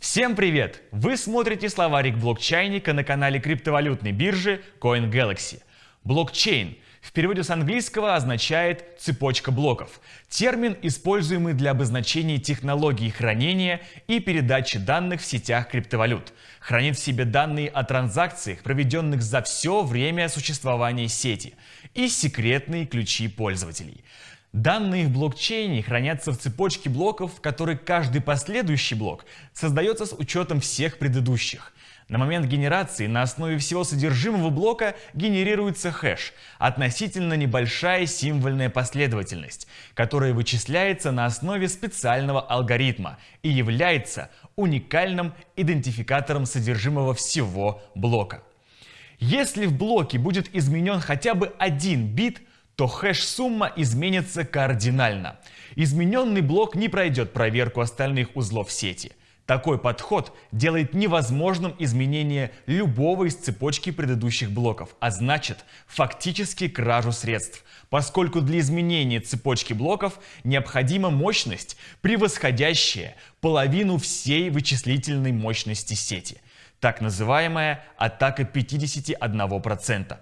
Всем привет! Вы смотрите словарик блокчейника на канале криптовалютной биржи CoinGalaxy. Блокчейн в переводе с английского означает «цепочка блоков». Термин, используемый для обозначения технологии хранения и передачи данных в сетях криптовалют. Хранит в себе данные о транзакциях, проведенных за все время существования сети, и секретные ключи пользователей. Данные в блокчейне хранятся в цепочке блоков, в которой каждый последующий блок создается с учетом всех предыдущих. На момент генерации на основе всего содержимого блока генерируется хэш, относительно небольшая символьная последовательность, которая вычисляется на основе специального алгоритма и является уникальным идентификатором содержимого всего блока. Если в блоке будет изменен хотя бы один бит, то хэш-сумма изменится кардинально. Измененный блок не пройдет проверку остальных узлов сети. Такой подход делает невозможным изменение любого из цепочки предыдущих блоков, а значит фактически кражу средств, поскольку для изменения цепочки блоков необходима мощность, превосходящая половину всей вычислительной мощности сети – так называемая атака 51%.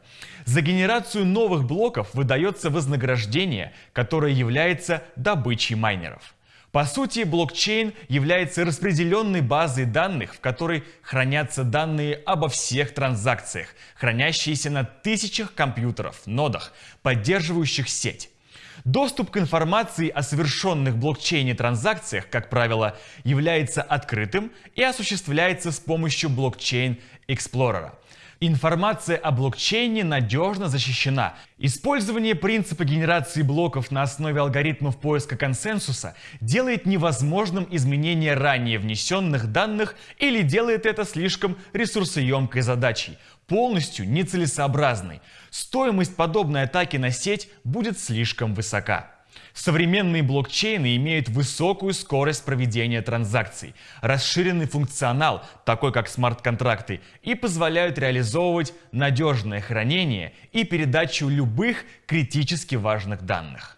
За генерацию новых блоков выдается вознаграждение, которое является добычей майнеров. По сути, блокчейн является распределенной базой данных, в которой хранятся данные обо всех транзакциях, хранящиеся на тысячах компьютеров, нодах, поддерживающих сеть. Доступ к информации о совершенных блокчейне транзакциях, как правило, является открытым и осуществляется с помощью блокчейн Explorer. Информация о блокчейне надежно защищена. Использование принципа генерации блоков на основе алгоритмов поиска консенсуса делает невозможным изменение ранее внесенных данных или делает это слишком ресурсоемкой задачей, полностью нецелесообразной. Стоимость подобной атаки на сеть будет слишком высока. Современные блокчейны имеют высокую скорость проведения транзакций, расширенный функционал, такой как смарт-контракты, и позволяют реализовывать надежное хранение и передачу любых критически важных данных.